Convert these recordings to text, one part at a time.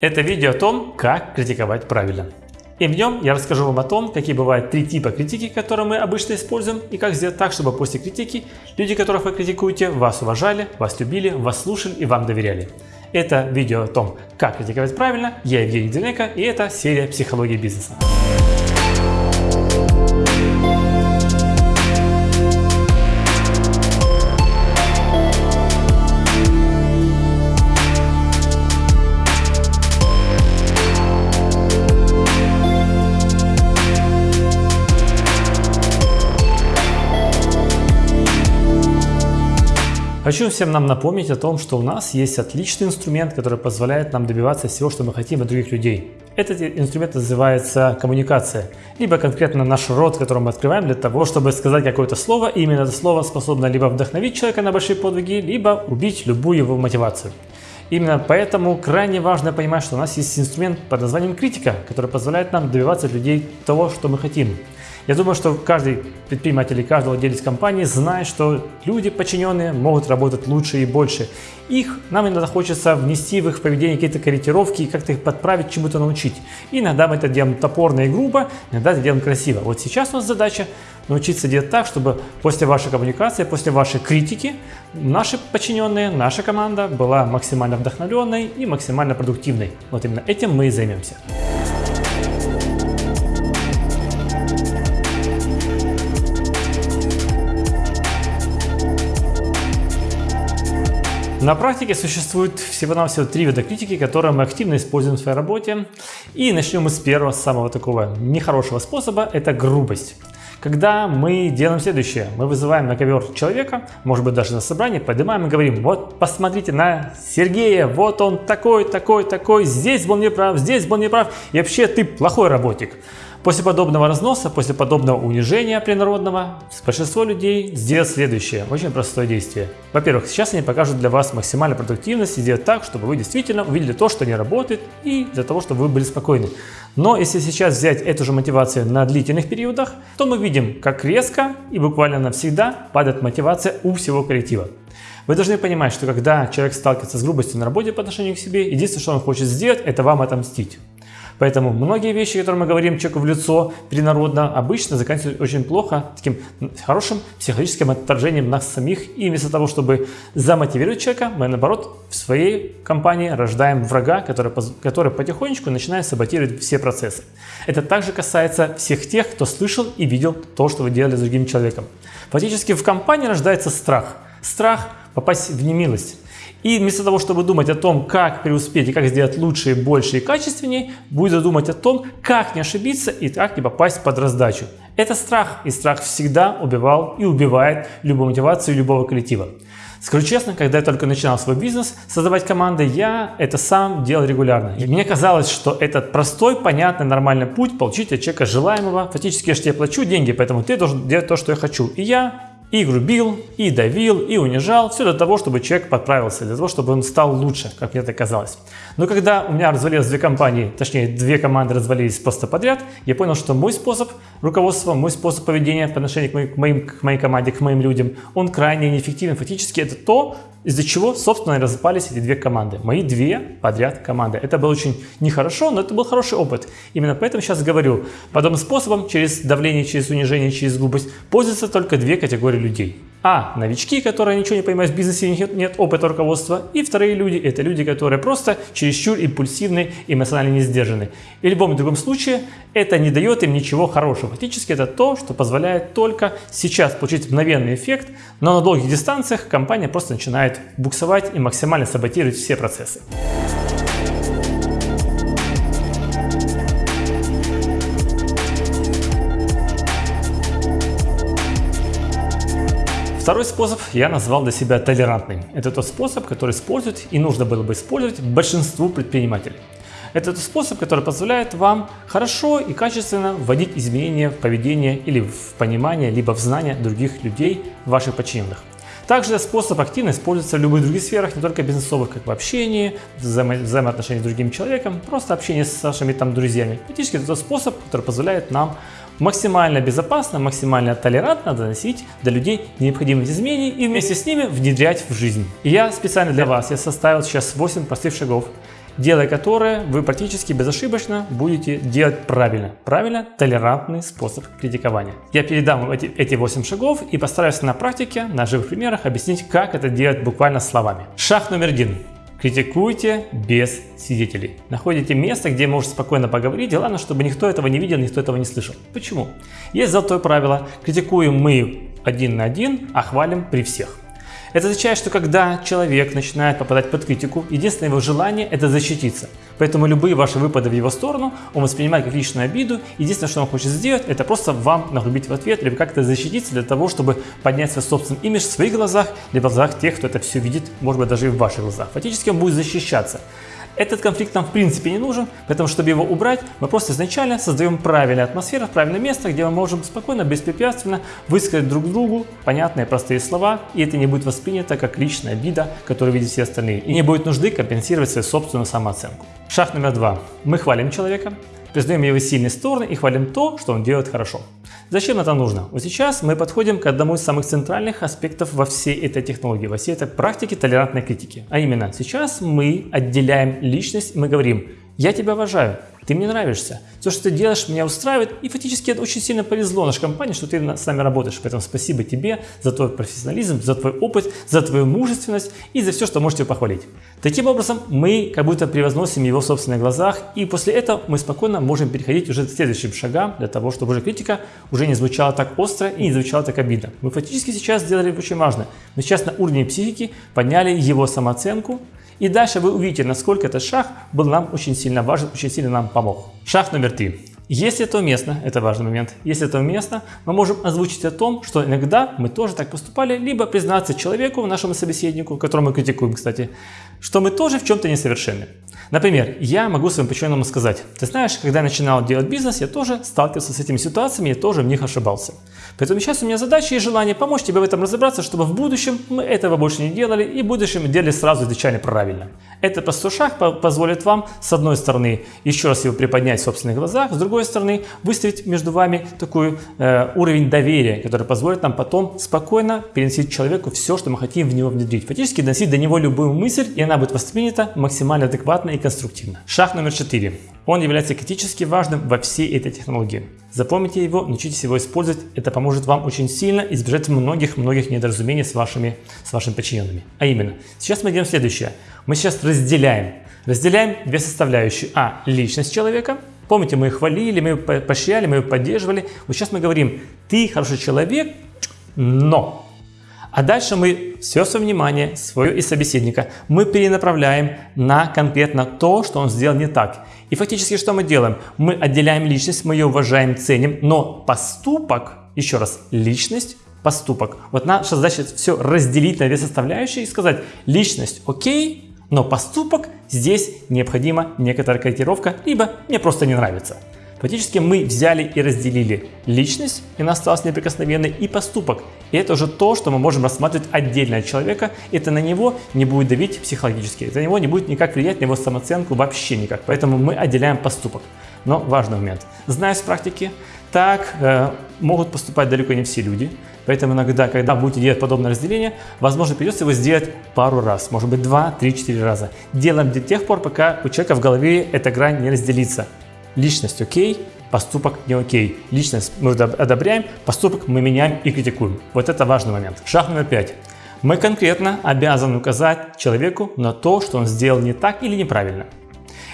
Это видео о том, как критиковать правильно. И в нем я расскажу вам о том, какие бывают три типа критики, которые мы обычно используем, и как сделать так, чтобы после критики люди, которых вы критикуете, вас уважали, вас любили, вас слушали и вам доверяли. Это видео о том, как критиковать правильно. Я Евгений Денеко, и это серия «Психология бизнеса». Хочу всем нам напомнить о том, что у нас есть отличный инструмент, который позволяет нам добиваться всего, что мы хотим от других людей. Этот инструмент называется коммуникация, либо конкретно наш рот, который мы открываем для того, чтобы сказать какое-то слово, и именно это слово способно либо вдохновить человека на большие подвиги, либо убить любую его мотивацию. Именно поэтому крайне важно понимать, что у нас есть инструмент под названием критика, который позволяет нам добиваться от людей того, что мы хотим. Я думаю, что каждый предприниматель и каждый владелец компании знает, что люди подчиненные могут работать лучше и больше. Их нам иногда хочется внести в их поведение какие-то корректировки и как-то их подправить, чему-то научить. Иногда мы это делаем топорно и грубо, иногда это делаем красиво. Вот сейчас у нас задача научиться делать так, чтобы после вашей коммуникации, после вашей критики, наши подчиненные, наша команда была максимально вдохновленной и максимально продуктивной. Вот именно этим мы и займемся. На практике существует всего-навсего три вида критики, которые мы активно используем в своей работе. И начнем мы с первого, самого такого нехорошего способа – это грубость. Когда мы делаем следующее, мы вызываем на ковер человека, может быть даже на собрании, поднимаем и говорим, вот посмотрите на Сергея, вот он такой, такой, такой, здесь был неправ, здесь был неправ, и вообще ты плохой работник. После подобного разноса, после подобного унижения принародного, большинство людей сделают следующее, очень простое действие. Во-первых, сейчас они покажут для вас максимальную продуктивность и сделают так, чтобы вы действительно увидели то, что не работает, и для того, чтобы вы были спокойны. Но если сейчас взять эту же мотивацию на длительных периодах, то мы видим, как резко и буквально навсегда падает мотивация у всего коллектива. Вы должны понимать, что когда человек сталкивается с грубостью на работе по отношению к себе, единственное, что он хочет сделать, это вам отомстить. Поэтому многие вещи, которые мы говорим человеку в лицо принародно, обычно заканчиваются очень плохо, таким хорошим психологическим отторжением нас самих. И вместо того, чтобы замотивировать человека, мы наоборот в своей компании рождаем врага, который, который потихонечку начинает саботировать все процессы. Это также касается всех тех, кто слышал и видел то, что вы делали с другим человеком. Фактически в компании рождается страх. Страх попасть в немилость. И вместо того, чтобы думать о том, как преуспеть и как сделать лучше, больше и качественнее, будет думать о том, как не ошибиться и как не попасть под раздачу. Это страх, и страх всегда убивал и убивает любую мотивацию любого коллектива. Скажу честно, когда я только начинал свой бизнес, создавать команды, я это сам делал регулярно. И мне казалось, что этот простой, понятный, нормальный путь получить от человека желаемого. Фактически я же тебе плачу деньги, поэтому ты должен делать то, что я хочу. И я и грубил, и давил, и унижал. Все для того, чтобы человек подправился, для того, чтобы он стал лучше, как мне это казалось. Но когда у меня развалилось две компании, точнее две команды развалились просто подряд, я понял, что мой способ руководства, мой способ поведения по отношению к, моим, к, моим, к моей команде, к моим людям, он крайне неэффективен. Фактически это то, из-за чего, собственно, распались эти две команды. Мои две подряд команды. Это было очень нехорошо, но это был хороший опыт. Именно поэтому сейчас говорю, подобным способом, через давление, через унижение, через глупость, пользуются только две категории людей. А. Новички, которые ничего не понимают в бизнесе, нет, нет опыта руководства. И вторые люди – это люди, которые просто чересчур импульсивны, эмоционально не сдержаны. И в любом другом случае это не дает им ничего хорошего. Фактически это то, что позволяет только сейчас получить мгновенный эффект, но на долгих дистанциях компания просто начинает буксовать и максимально саботировать все процессы. Второй способ я назвал для себя толерантным. Это тот способ, который используют и нужно было бы использовать большинству предпринимателей. Это тот способ, который позволяет вам хорошо и качественно вводить изменения в поведение или в понимание, либо в знание других людей, ваших подчиненных. Также этот способ активно используется в любых других сферах, не только бизнесовых, как в общении, взаимо взаимоотношении с другим человеком, просто общение с вашими там друзьями. Фактически это тот способ, который позволяет нам максимально безопасно, максимально толерантно доносить до людей необходимые изменения и вместе с ними внедрять в жизнь. И я специально для вас я составил сейчас 8 простых шагов. делая которое вы практически безошибочно будете делать правильно. Правильно, толерантный способ критикования. Я передам эти, эти 8 шагов и постараюсь на практике, на живых примерах объяснить, как это делать буквально словами. Шаг номер один. Критикуйте без свидетелей. Находите место, где можете спокойно поговорить, и главное, чтобы никто этого не видел, никто этого не слышал. Почему? Есть золотое правило. Критикуем мы один на один, а хвалим при всех. Это означает, что когда человек начинает попадать под критику, единственное его желание – это защититься. Поэтому любые ваши выпады в его сторону он воспринимает как личную обиду. Единственное, что он хочет сделать, это просто вам нагрубить в ответ, либо как-то защититься для того, чтобы поднять свой собственный имидж в своих глазах, либо в глазах тех, кто это все видит, может быть, даже и в ваших глазах. Фактически он будет защищаться. Этот конфликт нам в принципе не нужен, поэтому чтобы его убрать, мы просто изначально создаем правильную атмосферу, правильное место, где мы можем спокойно, беспрепятственно высказать друг другу понятные простые слова, и это не будет воспринято как личная обида, которую видят все остальные, и не будет нужды компенсировать свою собственную самооценку. Шаг номер два. Мы хвалим человека, признаем его сильные стороны и хвалим то, что он делает хорошо. Зачем это нужно? Вот сейчас мы подходим к одному из самых центральных аспектов во всей этой технологии, во всей этой практике толерантной критики. А именно, сейчас мы отделяем личность, мы говорим, я тебя уважаю, ты мне нравишься. Все, что ты делаешь, меня устраивает. И фактически это очень сильно повезло нашей компании, что ты с нами работаешь. Поэтому спасибо тебе за твой профессионализм, за твой опыт, за твою мужественность и за все, что можете похвалить. Таким образом, мы как будто превозносим его в собственных глазах. И после этого мы спокойно можем переходить уже к следующим шагам, для того, чтобы уже критика уже не звучала так остро и не звучала так обидно. Мы фактически сейчас сделали очень важно. Мы сейчас на уровне психики подняли его самооценку, и дальше вы увидите, насколько этот шаг был нам очень сильно важен, очень сильно нам помог. Шаг номер три. Если это уместно, это важный момент, если это уместно, мы можем озвучить о том, что иногда мы тоже так поступали, либо признаться человеку, нашему собеседнику, которого мы критикуем, кстати, что мы тоже в чем-то несовершенны. Например, я могу своему подчиненному сказать, ты знаешь, когда я начинал делать бизнес, я тоже сталкивался с этими ситуациями, я тоже в них ошибался. Поэтому сейчас у меня задача и желание помочь тебе в этом разобраться, чтобы в будущем мы этого больше не делали и в будущем делали сразу изначально правильно. Этот простой шаг позволит вам, с одной стороны, еще раз его приподнять в собственных глазах, с другой стороны, выставить между вами такой э, уровень доверия, который позволит нам потом спокойно переносить человеку все, что мы хотим в него внедрить. Фактически доносить до него любую мысль, и она будет воспринята максимально адекватно и конструктивно. Шаг номер четыре. Он является критически важным во всей этой технологии. Запомните его, научитесь его использовать, это поможет вам очень сильно избежать многих-многих недоразумений с вашими, с вашими подчиненными. А именно, сейчас мы делаем следующее. Мы сейчас разделяем. Разделяем две составляющие. А. Личность человека. Помните, мы их хвалили, мы ее поощряли, мы ее поддерживали. Вот сейчас мы говорим, ты хороший человек, но а дальше мы все свое внимание, свое и собеседника, мы перенаправляем на конкретно то, что он сделал не так. И фактически что мы делаем? Мы отделяем личность, мы ее уважаем, ценим, но поступок, еще раз, личность, поступок. Вот наша задача все разделить на две составляющие и сказать, личность окей, но поступок здесь необходима некоторая корректировка, либо мне просто не нравится. Фактически мы взяли и разделили личность, и она осталась неприкосновенной, и поступок. И это уже то, что мы можем рассматривать отдельно от человека. Это на него не будет давить психологически. Это на него не будет никак влиять на его самооценку вообще никак. Поэтому мы отделяем поступок. Но важный момент. Зная с практики, так э, могут поступать далеко не все люди. Поэтому иногда, когда будете делать подобное разделение, возможно, придется его сделать пару раз, может быть, два, три, четыре раза. Делаем до тех пор, пока у человека в голове эта грань не разделится. Личность окей, поступок не окей. Личность мы одобряем, поступок мы меняем и критикуем. Вот это важный момент. Шаг номер пять. Мы конкретно обязаны указать человеку на то, что он сделал не так или неправильно.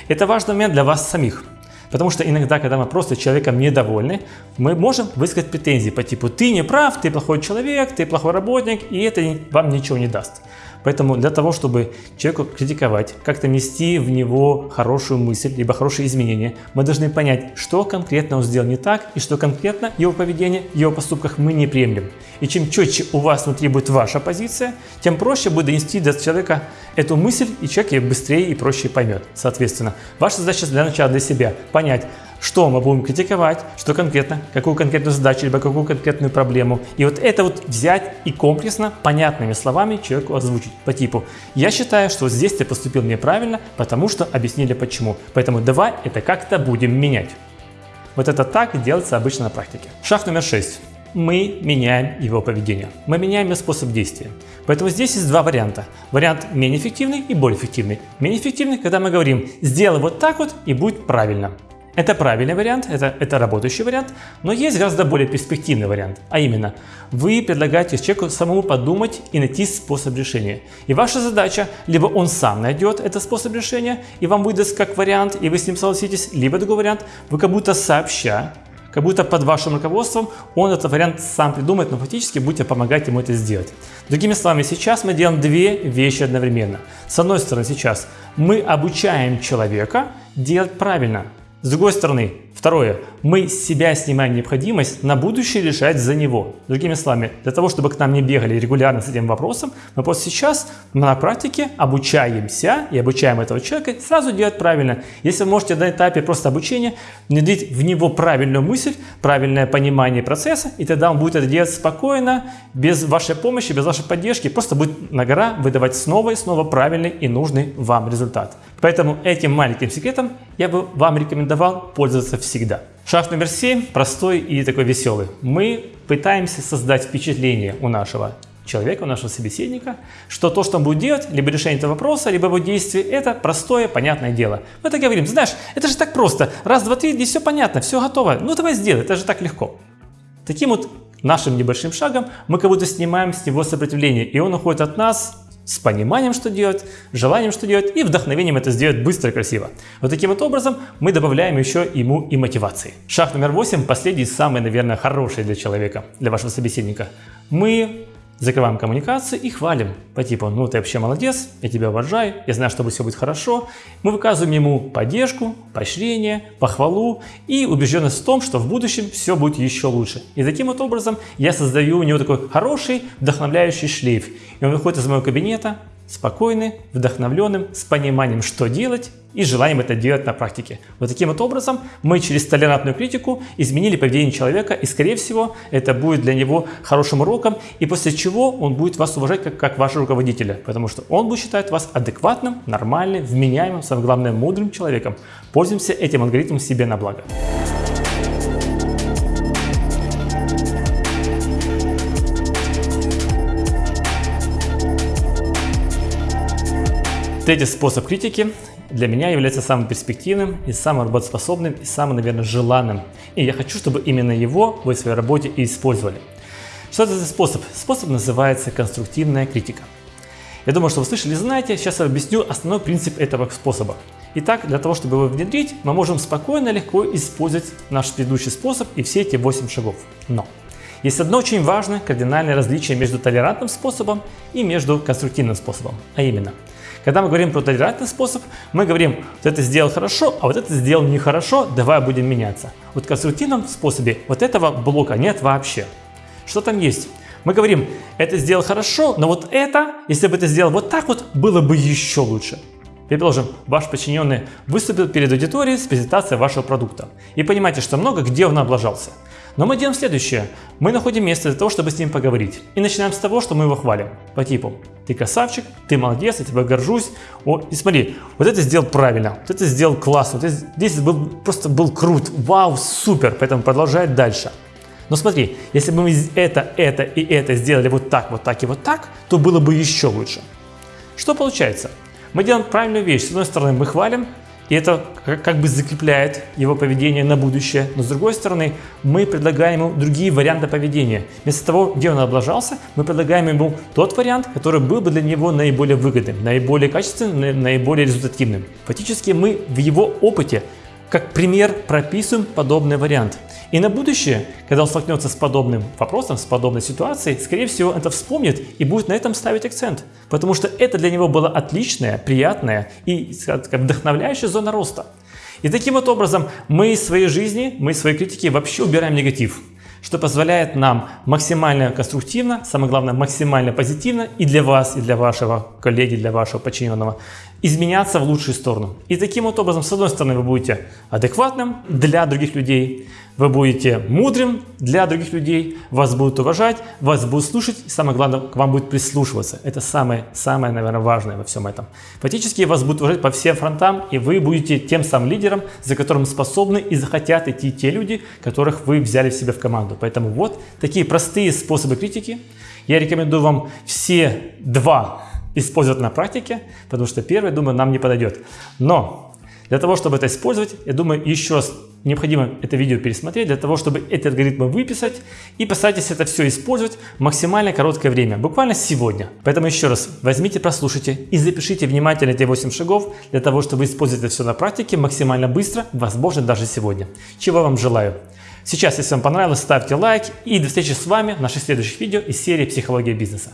Это важный момент для вас самих. Потому что иногда, когда мы просто человеком недовольны, мы можем высказать претензии по типу «ты не прав, ты плохой человек, ты плохой работник», и это вам ничего не даст. Поэтому для того, чтобы человеку критиковать, как-то нести в него хорошую мысль, либо хорошие изменения, мы должны понять, что конкретно он сделал не так, и что конкретно его поведение, его поступках мы не приемлем. И чем четче у вас внутри будет ваша позиция, тем проще будет донести до человека эту мысль, и человек ее быстрее и проще поймет. Соответственно, ваша задача для начала для себя понять, что мы будем критиковать, что конкретно, какую конкретную задачу, либо какую конкретную проблему. И вот это вот взять и комплексно, понятными словами человеку озвучить по типу «Я считаю, что здесь ты поступил неправильно, потому что объяснили почему, поэтому давай это как-то будем менять». Вот это так делается обычно на практике. Шаг номер 6. мы меняем его поведение, мы меняем его способ действия. Поэтому здесь есть два варианта. Вариант менее эффективный и более эффективный. Менее эффективный, когда мы говорим «сделай вот так вот и будет правильно». Это правильный вариант, это, это работающий вариант, но есть гораздо более перспективный вариант, а именно вы предлагаете человеку самому подумать и найти способ решения. И ваша задача, либо он сам найдет этот способ решения и вам выдаст как вариант, и вы с ним согласитесь, либо другой вариант, вы как будто сообща, как будто под вашим руководством он этот вариант сам придумает, но фактически будете помогать ему это сделать. Другими словами, сейчас мы делаем две вещи одновременно. С одной стороны, сейчас мы обучаем человека делать правильно, с другой стороны, второе, мы с себя снимаем необходимость на будущее решать за него. Другими словами, для того, чтобы к нам не бегали регулярно с этим вопросом, мы просто сейчас на практике обучаемся и обучаем этого человека сразу делать правильно. Если вы можете на этапе просто обучения внедрить в него правильную мысль, правильное понимание процесса, и тогда он будет это делать спокойно, без вашей помощи, без вашей поддержки, просто будет на гора выдавать снова и снова правильный и нужный вам результат. Поэтому этим маленьким секретом я бы вам рекомендовал пользоваться всегда. Шаг номер 7 простой и такой веселый. Мы пытаемся создать впечатление у нашего человека, у нашего собеседника, что то, что он будет делать, либо решение этого вопроса, либо его действие, это простое, понятное дело. Мы так говорим, знаешь, это же так просто, раз, два, три, здесь все понятно, все готово, ну давай сделай, это же так легко. Таким вот нашим небольшим шагом мы как будто снимаем с него сопротивление, и он уходит от нас с пониманием, что делать, желанием, что делать, и вдохновением это сделать быстро и красиво. Вот таким вот образом мы добавляем еще ему и мотивации. Шаг номер 8, последний, самый, наверное, хороший для человека, для вашего собеседника. Мы закрываем коммуникацию и хвалим по типу «ну ты вообще молодец, я тебя уважаю, я знаю, что все будет хорошо». Мы выказываем ему поддержку, поощрение, похвалу и убежденность в том, что в будущем все будет еще лучше. И таким вот образом я создаю у него такой хороший, вдохновляющий шлейф. И он выходит из моего кабинета, спокойный, вдохновленным, с пониманием, что делать и желанием это делать на практике. Вот таким вот образом мы через толерантную критику изменили поведение человека и, скорее всего, это будет для него хорошим уроком, и после чего он будет вас уважать как, как вашего руководителя, потому что он будет считать вас адекватным, нормальным, вменяемым, самое главное, мудрым человеком. Пользуемся этим алгоритмом себе на благо. Третий способ критики для меня является самым перспективным и самым работоспособным и самым, наверное, желанным. И я хочу, чтобы именно его вы в своей работе и использовали. Что это за способ? Способ называется конструктивная критика. Я думаю, что вы слышали и знаете, сейчас я объясню основной принцип этого способа. Итак, для того, чтобы его внедрить, мы можем спокойно легко использовать наш предыдущий способ и все эти 8 шагов. Но есть одно очень важное кардинальное различие между толерантным способом и между конструктивным способом, а именно – когда мы говорим про толерантный способ, мы говорим, вот это сделал хорошо, а вот это сделал нехорошо, давай будем меняться. Вот в конструктивном способе вот этого блока нет вообще. Что там есть? Мы говорим, это сделал хорошо, но вот это, если бы это сделал вот так вот, было бы еще лучше. Предположим, ваш подчиненный выступил перед аудиторией с презентацией вашего продукта. И понимаете, что много где он облажался. Но мы делаем следующее. Мы находим место для того, чтобы с ним поговорить. И начинаем с того, что мы его хвалим. По типу, ты красавчик, ты молодец, я тебя горжусь. О, и смотри, вот это сделал правильно, вот это сделал классно, вот здесь был, просто был крут, вау, супер, поэтому продолжай дальше. Но смотри, если бы мы это, это и это сделали вот так, вот так и вот так, то было бы еще лучше. Что получается? Мы делаем правильную вещь. С одной стороны, мы хвалим, и это как бы закрепляет его поведение на будущее. Но с другой стороны, мы предлагаем ему другие варианты поведения. Вместо того, где он облажался, мы предлагаем ему тот вариант, который был бы для него наиболее выгодным, наиболее качественным, наиболее результативным. Фактически мы в его опыте как пример прописываем подобный вариант. И на будущее, когда он столкнется с подобным вопросом, с подобной ситуацией, скорее всего, это вспомнит и будет на этом ставить акцент. Потому что это для него была отличная, приятная и вдохновляющая зона роста. И таким вот образом мы из своей жизни, мы из своей критики вообще убираем негатив что позволяет нам максимально конструктивно, самое главное максимально позитивно и для вас, и для вашего коллеги, для вашего подчиненного изменяться в лучшую сторону. И таким вот образом, с одной стороны, вы будете адекватным для других людей, вы будете мудрым для других людей, вас будут уважать, вас будут слушать, и самое главное, к вам будет прислушиваться. Это самое, самое, наверное, важное во всем этом. Фактически вас будут уважать по всем фронтам, и вы будете тем самым лидером, за которым способны и захотят идти те люди, которых вы взяли в себя в команду. Поэтому вот такие простые способы критики. Я рекомендую вам все два использовать на практике, потому что первый, думаю, нам не подойдет. Но для того, чтобы это использовать, я думаю, еще раз необходимо это видео пересмотреть, для того, чтобы эти алгоритмы выписать и постарайтесь это все использовать в максимально короткое время, буквально сегодня. Поэтому еще раз возьмите, прослушайте и запишите внимательно эти 8 шагов для того, чтобы использовать это все на практике максимально быстро, возможно даже сегодня. Чего вам желаю. Сейчас, если вам понравилось, ставьте лайк и до встречи с вами в наших следующих видео из серии «Психология бизнеса».